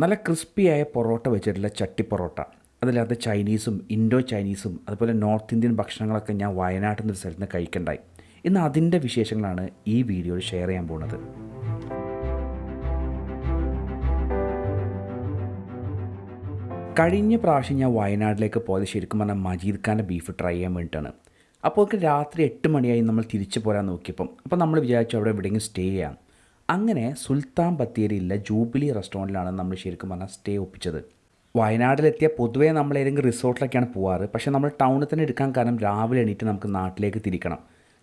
നല്ല ക്രിസ്പിയായ പൊറോട്ട വെച്ചിട്ടുള്ള ചട്ടി പൊറോട്ട. അതിലകത്ത് ചൈനീസും ഇൻഡോ ചൈനീസും അതുപോലെ നോർത്ത് ഇന്ത്യൻ ഭക്ഷണങ്ങളൊക്കെ ഞാൻ വയനാട്ടിൽ നിന്ന് സ്ഥലത്ത് നിന്ന് കഴിക്കണ്ടായി. ഇന്ന് അതിന്റെ വിശേഷങ്ങളാണ് ഈ വീഡിയോയിൽ ഷെയർ ചെയ്യാൻ പോകുന്നത്. കഴിഞ്ഞ പ്രാവശ്യം ഞാൻ വയനാട്ടിലേക്ക് പോയത് ശരിക്കും പറഞ്ഞാൽ മജീദ് ഖാന്റെ ബീഫ് ട്രൈ ചെയ്യാൻ വേണ്ടിയിട്ടാണ്. അപ്പോൾ രാത്രി എട്ട് മണിയായി നമ്മൾ തിരിച്ചു പോരാൻ നോക്കിയപ്പം. അപ്പോൾ നമ്മൾ വിചാരിച്ചു അവിടെ എവിടെയെങ്കിലും സ്റ്റേ ചെയ്യാം. അങ്ങനെ സുൽത്താൻ ബത്തേരിയിലെ ജൂബിലി റെസ്റ്റോറന്റിലാണ് നമ്മൾ ശരിക്കും പറഞ്ഞാൽ സ്റ്റേ ഒപ്പിച്ചത്. വയനാട്ടിലെത്തിയ പൊതുവേ നമ്മൾ ഏതെങ്കിലും റിസോർട്ടിലൊക്കെയാണ് പോവാറ്. പക്ഷേ നമ്മൾ ടൗണിൽ തന്നെ എടുക്കാൻ കാരണം രാവിലെ എണീറ്റ് നമുക്ക് നാട്ടിലേക്ക് തിരിക്കണം.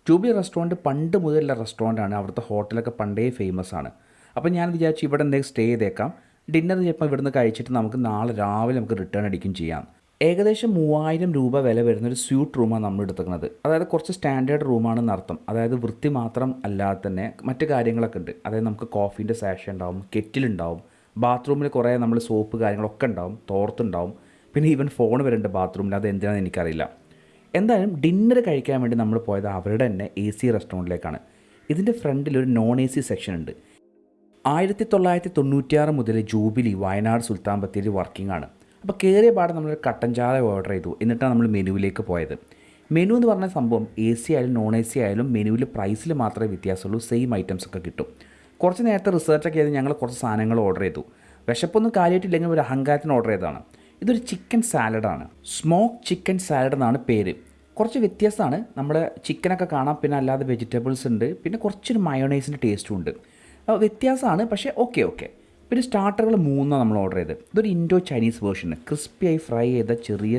ജൂബിലി റെസ്റ്റോറന്റ് പണ്ട് മുതലുള്ള റെസ്റ്റോറന്റാണ്. അവിടുത്തെ ഹോട്ടലൊക്കെ പണ്ടേ ഫേമസ് ആണ്. അപ്പോൾ ഞാൻ വിചാരിച്ചു ഇവിടെ എന്തെങ്കിലും സ്റ്റേ ചെയ്തേക്കാം. ഡിന്നർ ചിലപ്പോൾ ഇവിടുന്ന് കഴിച്ചിട്ട് നമുക്ക് നാളെ രാവിലെ നമുക്ക് റിട്ടേൺ അടിക്കും ചെയ്യാം. ഏകദേശം മൂവായിരം രൂപ വില വരുന്ന ഒരു സ്യൂട്ട് റൂമാണ് നമ്മൾ എടുക്കുന്നത് അതായത് കുറച്ച് സ്റ്റാൻഡേർഡ് റൂമാണെന്ന് അർത്ഥം അതായത് വൃത്തി മാത്രം അല്ലാതെ തന്നെ മറ്റു കാര്യങ്ങളൊക്കെ ഉണ്ട്. അതായത് നമുക്ക് കോഫീന്റെ സാഷ ഉണ്ടാവും കെറ്റിലുണ്ടാവും ബാത്റൂമിൽ കുറേ നമ്മൾ സോപ്പ് കാര്യങ്ങളൊക്കെ ഉണ്ടാവും തോർത്തുണ്ടാവും. പിന്നെ ഈവൻ ഫോൺ വരുന്നുണ്ട് ബാത്റൂമിൽ. അത് എന്തിനാണെന്ന് എനിക്കറിയില്ല. എന്തായാലും ഡിന്നർ കഴിക്കാൻ വേണ്ടി നമ്മൾ പോയത് അവരുടെ തന്നെ എ സി റെസ്റ്റോറന്റിലേക്കാണ്. ഇതിന്റെ ഫ്രണ്ടിൽ ഒരു നോൺ എ സി സെക്ഷൻ ഉണ്ട്. ആയിരത്തി തൊള്ളായിരത്തി തൊണ്ണൂറ്റിയാറ് മുതൽ ജൂബിലി വയനാട് സുൽത്താൻ ബത്തേരി വർക്കിംഗ് ആണ്. അപ്പോൾ കയറിയ പാടെ നമ്മൾ കട്ടൻ ചായ ഓർഡർ ചെയ്തു. എന്നിട്ടാണ് നമ്മൾ മെനുവിലേക്ക് പോയത്. മെനു എന്ന് പറഞ്ഞ സംഭവം എ സി ആയാലും നോൺ എ സി ആയാലും മെനുവിൽ പ്രൈസിൽ മാത്രമേ വ്യത്യാസമുള്ളൂ. സെയിം ഐറ്റംസ് ഒക്കെ കിട്ടും. കുറച്ച് നേരത്തെ റിസർച്ചൊക്കെ ചെയ്ത് ഞങ്ങൾ കുറച്ച് സാധനങ്ങൾ ഓർഡർ ചെയ്തു. വിശപ്പൊന്നും കാര്യമായിട്ടില്ലെങ്കിൽ ഒരു അഹങ്കാരത്തിന് ഓർഡർ ചെയ്തതാണ്. ഇതൊരു ചിക്കൻ സാലഡാണ് സ്മോക്ക് ചിക്കൻ സാലഡ് എന്നാണ് പേര്. കുറച്ച് വ്യത്യാസമാണ്. നമ്മൾ ചിക്കനൊക്കെ കാണാം. പിന്നെ അല്ലാതെ വെജിറ്റബിൾസ് ഉണ്ട്. പിന്നെ കുറച്ചൊരു മയോണൈസിന്റെ ടേസ്റ്റും ഉണ്ട്. വ്യത്യാസമാണ്. പക്ഷേ ഓക്കെ ഓക്കെ പിന്നെ സ്റ്റാർട്ടറുകൾ മൂന്നാണ് നമ്മൾ ഓർഡർ ചെയ്തത്. ഇതൊരു ഇൻഡോ ചൈനീസ് വേർഷന് ക്രിസ്പിയായി ഫ്രൈ ചെയ്ത ചെറിയ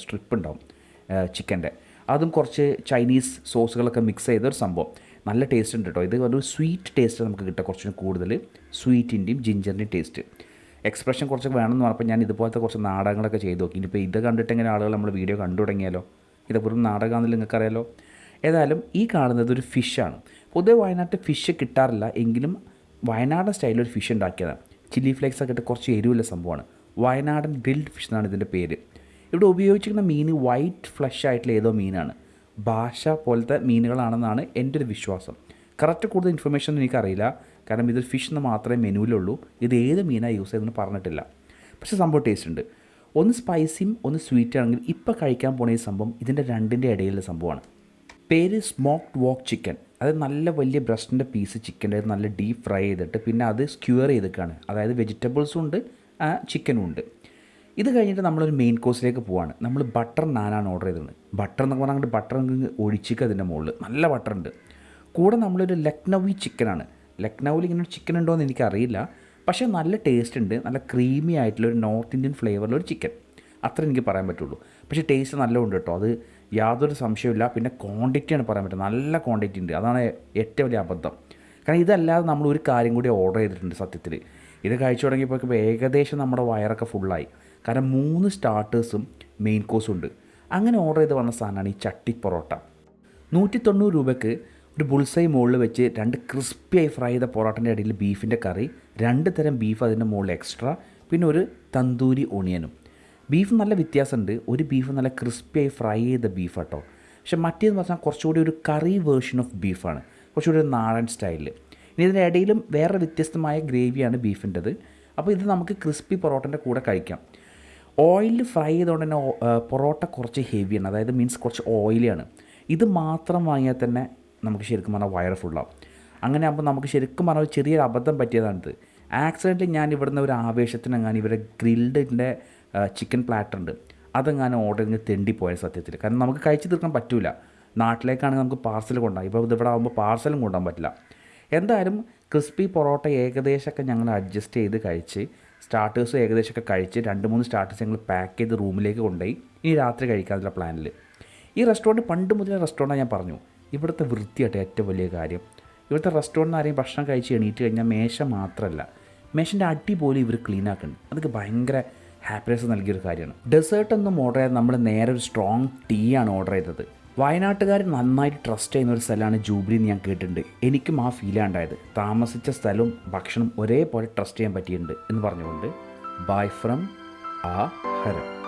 സ്ട്രിപ്പ് ഉണ്ടാവും ചിക്കന്റെ അതും കുറച്ച് ചൈനീസ് സോസുകളൊക്കെ മിക്സ് ചെയ്ത ഒരു സംഭവം. നല്ല ടേസ്റ്റ് ഉണ്ട് കേട്ടോ ഇത് ഒരു സ്വീറ്റ് ടേസ്റ്റ് നമുക്ക് കിട്ടുക കുറച്ചും കൂടുതൽ സ്വീറ്റിന്റെയും ജിഞ്ചറിന്റെയും ടേസ്റ്റ് എക്സ്പ്രഷൻ കുറച്ച് വേണമെന്ന് പറഞ്ഞപ്പോൾ ഞാൻ ഇതുപോലത്തെ കുറച്ച് നാടകങ്ങളൊക്കെ ചെയ്ത് നോക്കി. ഇനിയിപ്പോൾ ഇത് കണ്ടിട്ടെങ്ങനെ ആളുകൾ നമ്മൾ വീഡിയോ കണ്ടു തുടങ്ങിയാലോ? ഇത് വെറും നാടകമാണെന്ന് നിങ്ങൾക്കറിയാലോ? ഏതായാലും ഈ കാണുന്നത് ഒരു ഫിഷാണ് പൊതുവെ വയനാട്ടിൽ ഫിഷ് കിട്ടാറില്ല. എങ്കിലും വയനാടൻ സ്റ്റൈലിൽ ഒരു ഫിഷ് ഉണ്ടാക്കിയതാണ് ചില്ലി ഫ്ലേക്സ് ഒക്കെ ഇട്ട് കുറച്ച് എരിവുള്ള സംഭവമാണ്. വയനാടൻ ഗ്രിൽഡ് ഫിഷ് എന്നാണ് ഇതിന്റെ പേര്. ഇവിടെ ഉപയോഗിച്ചിരിക്കുന്ന മീൻ വൈറ്റ് ഫ്ലഷ് ആയിട്ടുള്ള ഏതോ മീനാണ്. ഭാഷ പോലത്തെ മീനുകളാണെന്നാണ് എന്റെ ഒരു വിശ്വാസം. കറക്റ്റ് കൂടുതൽ ഇൻഫർമേഷൻ ഒന്നും എനിക്കറിയില്ല. കാരണം ഇതൊരു ഫിഷ് എന്ന് മാത്രമേ മെനുവിലുള്ളൂ. ഇത് ഏത് മീനാണ് യൂസ് ചെയ്തെന്ന് പറഞ്ഞിട്ടില്ല. പക്ഷേ സംഭവം ടേസ്റ്റ് ഉണ്ട്. ഒന്ന് സ്പൈസിയും ഒന്ന് സ്വീറ്റ് ആണെങ്കിൽ ഇപ്പോൾ കഴിക്കാൻ പോണ ഈ സംഭവം ഇതിന്റെ രണ്ടിന്റെ ഇടയിലുള്ള സംഭവമാണ്. പേര് സ്മോക്ക്ഡ് വോക്ക് ചിക്കൻ അത് നല്ല വലിയ ബ്രസ്റ്റിന്റെ പീസ് ചിക്കന്റെ നല്ല ഡീപ്പ് ഫ്രൈ ചെയ്തിട്ട് പിന്നെ അത് സ്ക്യൂർ ചെയ്തിട്ടാണ് അതായത് വെജിറ്റബിൾസും ഉണ്ട് ചിക്കനും ഉണ്ട്. ഇത് കഴിഞ്ഞിട്ട് നമ്മളൊരു മെയിൻ കോഴ്സിലേക്ക് പോവാണ്. നമ്മൾ ബട്ടർ നാനാണ് ഓർഡർ ചെയ്തത്. ബട്ടർ എന്നൊക്കെ പറഞ്ഞാൽ ബട്ടർ ഒഴിച്ചിക്കുക അതിന്റെ മുകളിൽ നല്ല ബട്ടർ ഉണ്ട്. കൂടെ നമ്മളൊരു ലക്നൗവി ചിക്കനാണ് ലക്നൗവിൽ ഇങ്ങനെ ഒരു ചിക്കൻ ഉണ്ടോ എന്ന് എനിക്കറിയില്ല. പക്ഷേ നല്ല ടേസ്റ്റ് ഉണ്ട്. നല്ല ക്രീമി ആയിട്ടുള്ള ഒരു നോർത്ത് ഇന്ത്യൻ ഫ്ലേവറിലൊരു ചിക്കൻ അത്ര എനിക്ക് പറയാൻ പറ്റുള്ളൂ. പക്ഷേ ടേസ്റ്റ് നല്ല ഉണ്ട് കേട്ടോ അത് യാതൊരു സംശയമില്ല പിന്നെ ക്വാണ്ടിറ്റിയാണ് പറയാൻ പറ്റുന്നത്. നല്ല ക്വാണ്ടിറ്റി ഉണ്ട്. അതാണ് ഏറ്റവും വലിയ അബദ്ധം. കാരണം ഇതല്ലാതെ നമ്മൾ ഒരു കാര്യം കൂടി ഓർഡർ ചെയ്തിട്ടുണ്ട് സത്യത്തിൽ ഇത് കഴിച്ചു തുടങ്ങിയപ്പോൾ ഏകദേശം നമ്മുടെ വയറൊക്കെ ഫുള്ളായി കാരണം മൂന്ന് സ്റ്റാർട്ടേഴ്സും മെയിൻ കോഴ്സും ഉണ്ട്. അങ്ങനെ ഓർഡർ ചെയ്ത് വന്ന സാധനമാണ് ഈ ചട്ടി പൊറോട്ട. നൂറ്റി തൊണ്ണൂറ് രൂപയ്ക്ക് ഒരു ബുൾസൈ മുകളിൽ വെച്ച് രണ്ട് ക്രിസ്പിയായി ഫ്രൈ ചെയ്ത പൊറോട്ടന്റെ ഇടയിൽ ബീഫിന്റെ കറി രണ്ട് തരം ബീഫ് അതിന്റെ മുകളിൽ എക്സ്ട്രാ പിന്നെ ഒരു തന്തൂരി ഓണിയനും ബീഫ് നല്ല വ്യത്യാസമുണ്ട്. ഒരു ബീഫ് നല്ല ക്രിസ്പിയായി ഫ്രൈ ചെയ്ത ബീഫ് കേട്ടോ പക്ഷെ മറ്റേന്ന് പറഞ്ഞാൽ കുറച്ചുകൂടി ഒരു കറി വേർഷൻ ഓഫ് ബീഫാണ്. കുറച്ചുകൂടി ഒരു നാടൻ സ്റ്റൈലിൽ. ഇനി ഇതിന്റെ ഇടയിലും വേറെ വ്യത്യസ്തമായ ഗ്രേവിയാണ് ബീഫിന്റെത്. അപ്പോൾ ഇത് നമുക്ക് ക്രിസ്പി പൊറോട്ടന്റെ കൂടെ കഴിക്കാം. ഓയിലിൽ ഫ്രൈ ചെയ്തുകൊണ്ട് തന്നെ പൊറോട്ട കുറച്ച് ഹെവിയാണ്. അതായത് മീൻസ് കുറച്ച് ഓയിലിയാണ്. ഇത് മാത്രം വാങ്ങിയാൽ തന്നെ നമുക്ക് ശരിക്കും പറഞ്ഞാൽ വയറ് ഫുള്ളാവും. അങ്ങനെ ആകുമ്പോൾ നമുക്ക് ശരിക്കും പറഞ്ഞാൽ ചെറിയൊരു അബദ്ധം പറ്റിയതാണിത്. ആക്സിഡന്റ് ഞാൻ ഇവിടുന്ന് ഒരു ആവേശത്തിന് ഞാൻ ഇവരെ ഗ്രിൽഡിന്റെ ചിക്കൻ പ്ലാറ്റർ ഉണ്ട്. അതെങ്ങാനും ഓർഡർ ചെയ്ത് തെണ്ടിപ്പോയ സത്യത്തിൽ. കാരണം നമുക്ക് കഴിച്ചു തീർക്കാൻ പറ്റില്ല നാട്ടിലേക്കാണെങ്കിൽ നമുക്ക് പാർസൽ കൊണ്ടുപോകാം. ഇപ്പോൾ ഇവിടെ ആകുമ്പോൾ പാർസലും കൊണ്ടുപോകാൻ പറ്റില്ല. എന്തായാലും ക്രിസ്പി പൊറോട്ട ഏകദേശമൊക്കെ ഞങ്ങൾ അഡ്ജസ്റ്റ് ചെയ്ത് കഴിച്ച് സ്റ്റാർട്ടേഴ്സും ഏകദേശമൊക്കെ കഴിച്ച് രണ്ട് മൂന്ന് സ്റ്റാർട്ടേഴ്സ് ഞങ്ങൾ പാക്ക് ചെയ്ത് റൂമിലേക്ക് കൊണ്ടുപോയി. ഇനി രാത്രി കഴിക്കാനുള്ള പ്ലാനിൽ ഈ റെസ്റ്റോറന്റ് പണ്ട് മുതലേ റെസ്റ്റോറന്റാണ് ഞാൻ പറഞ്ഞു. ഇവിടുത്തെ വൃത്തിയായിട്ട് ഏറ്റവും വലിയ കാര്യം. ഇവിടുത്തെ റെസ്റ്റോറന്റിൽ ആരെയും ഭക്ഷണം കഴിച്ച് എണീറ്റ് കഴിഞ്ഞാൽ മേശ മാത്രമല്ല മേശന്റെ അടി പോലും ഇവർ ക്ലീൻ ആക്കുന്നുണ്ട്. അതൊക്കെ ഭയങ്കര ഹാപ്പിനെസ് നൽകിയൊരു കാര്യമാണ്. ഡെസേർട്ട് ഒന്നും ഓർഡർ ചെയ്ത് നമ്മൾ നേരെ ഒരു സ്ട്രോങ് ടീ ആണ് ഓർഡർ ചെയ്തത്. വയനാട്ടുകാർ നന്നായിട്ട് ട്രസ്റ്റ് ചെയ്യുന്ന ഒരു സ്ഥലമാണ് ജൂബിലി എന്ന് ഞാൻ കേട്ടിട്ടുണ്ട്. എനിക്കും ആ ഫീലാണ് ഉണ്ടായത്. താമസിച്ച സ്ഥലവും ഭക്ഷണം ഒരേപോലെ ട്രസ്റ്റ് ചെയ്യാൻ പറ്റിയിട്ടുണ്ട് എന്ന് പറഞ്ഞുകൊണ്ട്. ബൈ ഫ്രം ആ ഹരം